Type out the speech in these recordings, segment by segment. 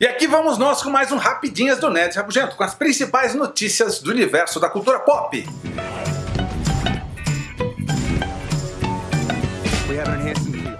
E aqui vamos nós com mais um Rapidinhas do Nerd Rabugento, com as principais notícias do universo da cultura pop.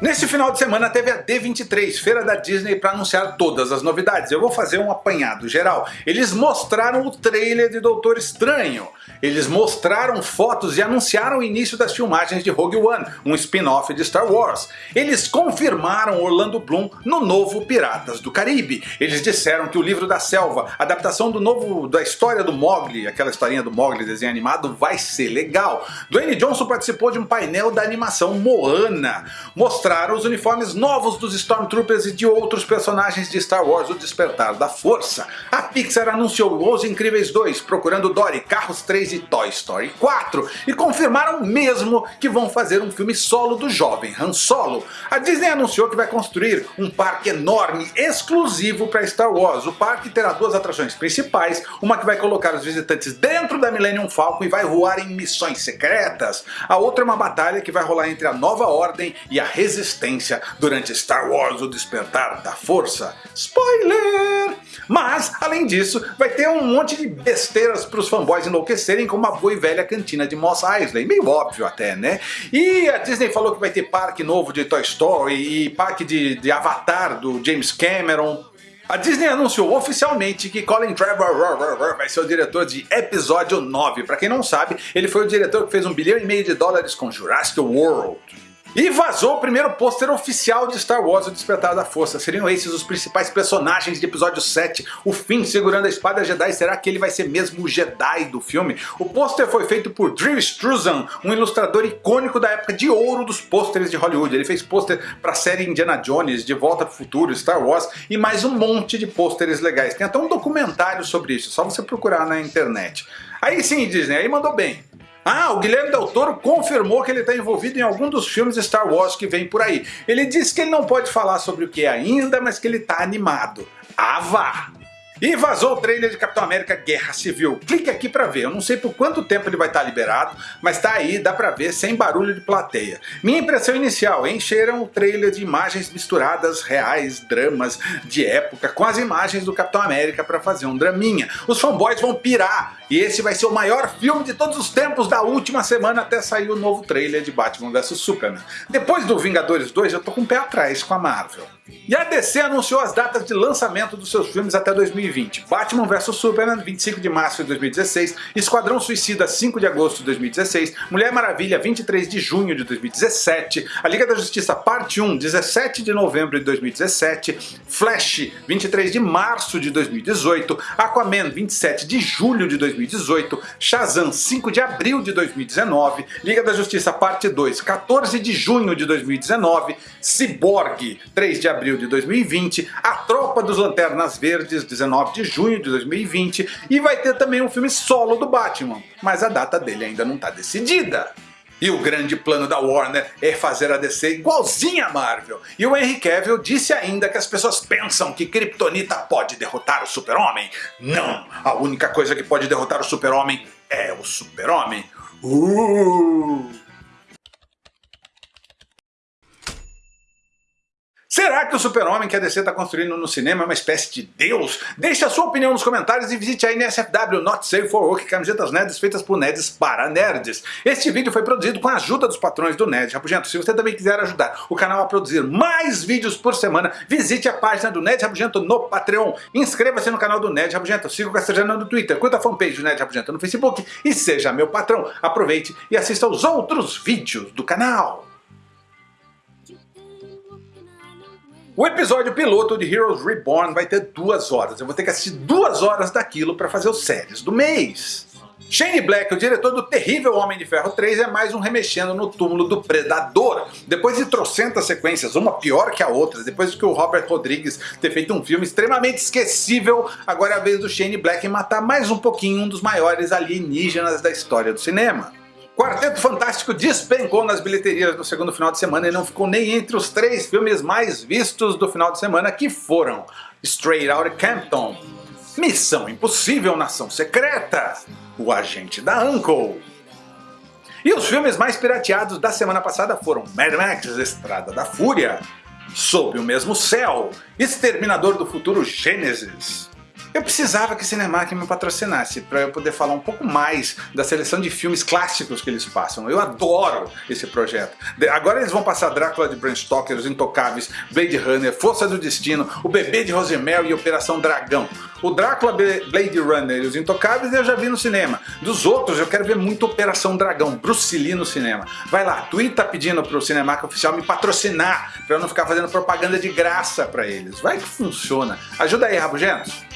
Neste final de semana teve a D23, feira da Disney para anunciar todas as novidades. Eu vou fazer um apanhado geral. Eles mostraram o trailer de Doutor Estranho. Eles mostraram fotos e anunciaram o início das filmagens de Rogue One, um spin-off de Star Wars. Eles confirmaram Orlando Bloom no novo Piratas do Caribe. Eles disseram que o livro da selva, adaptação do novo da história do Mogli, aquela historinha do Mogli desenho animado, vai ser legal. Dwayne Johnson participou de um painel da animação Moana. Mostraram os uniformes novos dos Stormtroopers e de outros personagens de Star Wars O Despertar da Força. A Pixar anunciou Os Incríveis 2, Procurando Dory, Carros 3 de Toy Story 4 e confirmaram mesmo que vão fazer um filme solo do jovem Han Solo. A Disney anunciou que vai construir um parque enorme exclusivo para Star Wars. O parque terá duas atrações principais, uma que vai colocar os visitantes dentro da Millennium Falcon e vai voar em missões secretas. A outra é uma batalha que vai rolar entre a Nova Ordem e a Resistência durante Star Wars O Despertar da Força. Spoiler! Mas, além disso, vai ter um monte de besteiras para os fanboys enlouquecerem como a boa e velha cantina de Moss Eisley, meio óbvio até, né? E a Disney falou que vai ter parque novo de Toy Story e parque de, de Avatar do James Cameron, a Disney anunciou oficialmente que Colin Trevor vai ser o diretor de episódio 9. Para quem não sabe, ele foi o diretor que fez um bilhão e meio de dólares com Jurassic World. E vazou o primeiro pôster oficial de Star Wars O Despertar da Força. Seriam esses os principais personagens de episódio 7. O Finn segurando a espada Jedi, será que ele vai ser mesmo o Jedi do filme? O pôster foi feito por Drew Struzan, um ilustrador icônico da época de ouro dos pôsteres de Hollywood. Ele fez pôster para a série Indiana Jones, De Volta para o Futuro, Star Wars e mais um monte de pôsteres legais. Tem até um documentário sobre isso, só você procurar na internet. Aí sim Disney, aí mandou bem. Ah, o Guilherme Del Toro confirmou que ele está envolvido em algum dos filmes Star Wars que vem por aí. Ele disse que ele não pode falar sobre o que é ainda, mas que ele está animado. Ah, vá! E vazou o trailer de Capitão América Guerra Civil. Clique aqui pra ver, eu não sei por quanto tempo ele vai estar liberado, mas tá aí, dá pra ver sem barulho de plateia. Minha impressão inicial, encheram o trailer de imagens misturadas, reais, dramas de época, com as imagens do Capitão América pra fazer um draminha. Os fanboys vão pirar, e esse vai ser o maior filme de todos os tempos da última semana até sair o novo trailer de Batman vs Superman. Depois do Vingadores 2 eu tô com o pé atrás com a Marvel. E a DC anunciou as datas de lançamento dos seus filmes até 2020. Batman vs Superman, 25 de março de 2016, Esquadrão Suicida, 5 de agosto de 2016, Mulher Maravilha, 23 de junho de 2017, A Liga da Justiça Parte 1, 17 de novembro de 2017, Flash, 23 de março de 2018, Aquaman, 27 de julho de 2018, Shazam, 5 de abril de 2019, Liga da Justiça Parte 2, 14 de junho de 2019, Cyborg, 3 de abril de 2020, A Tropa dos Lanternas Verdes, 19 de junho de 2020, e vai ter também um filme solo do Batman, mas a data dele ainda não está decidida. E o grande plano da Warner é fazer a DC igualzinha a Marvel. E o Henry Cavill disse ainda que as pessoas pensam que Kryptonita pode derrotar o Super-Homem. Não! A única coisa que pode derrotar o Super-Homem é o Super-Homem. Uh! Será que o super-homem que a DC está construindo no cinema é uma espécie de deus? Deixe a sua opinião nos comentários e visite a NSFW Not Safe for Work, camisetas nerds feitas por nerds para nerds. Este vídeo foi produzido com a ajuda dos patrões do Nerd Rabugento. Se você também quiser ajudar o canal a produzir mais vídeos por semana, visite a página do Nerd Rabugento no Patreon. Inscreva-se no canal do Nerd Rabugento, siga o Castrejano no Twitter, curta a fanpage do Nerd Rabugento no Facebook e seja meu patrão. Aproveite e assista aos outros vídeos do canal. O episódio piloto de Heroes Reborn vai ter duas horas. Eu vou ter que assistir duas horas daquilo para fazer os séries do mês. Shane Black, o diretor do terrível Homem de Ferro 3, é mais um remexendo no túmulo do Predador. Depois de trocentas sequências, uma pior que a outra, depois que o Robert Rodrigues ter feito um filme extremamente esquecível, agora é a vez do Shane Black matar mais um pouquinho um dos maiores alienígenas da história do cinema. Quarteto Fantástico despencou nas bilheterias no segundo final de semana e não ficou nem entre os três filmes mais vistos do final de semana que foram Straight Outta Campton, Missão Impossível Nação Secreta, O Agente da Uncle. E os filmes mais pirateados da semana passada foram Mad Max Estrada da Fúria, Sob o Mesmo Céu, Exterminador do Futuro Gênesis. Eu precisava que Cinemark me patrocinasse para eu poder falar um pouco mais da seleção de filmes clássicos que eles passam. Eu adoro esse projeto. Agora eles vão passar Drácula de Bram Stoker, Os Intocáveis, Blade Runner, Força do Destino, O Bebê de Rosemary e Operação Dragão. O Drácula, Blade Runner e Os Intocáveis eu já vi no cinema. Dos outros eu quero ver muito Operação Dragão, Bruce Lee no cinema. Vai lá, Twitter pedindo pro Cinemark Oficial me patrocinar para eu não ficar fazendo propaganda de graça para eles. Vai que funciona. Ajuda aí, Rabugentos.